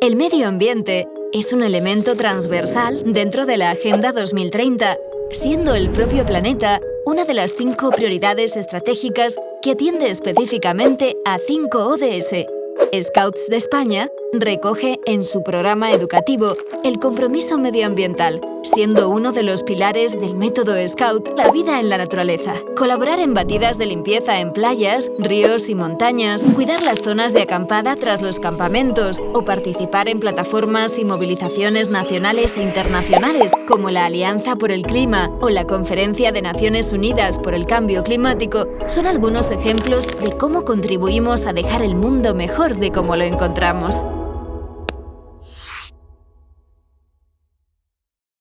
El medio ambiente es un elemento transversal dentro de la Agenda 2030, siendo el propio planeta una de las cinco prioridades estratégicas que atiende específicamente a 5 ODS. Scouts de España recoge en su programa educativo el compromiso medioambiental siendo uno de los pilares del método Scout la vida en la naturaleza. Colaborar en batidas de limpieza en playas, ríos y montañas, cuidar las zonas de acampada tras los campamentos o participar en plataformas y movilizaciones nacionales e internacionales como la Alianza por el Clima o la Conferencia de Naciones Unidas por el Cambio Climático son algunos ejemplos de cómo contribuimos a dejar el mundo mejor de cómo lo encontramos.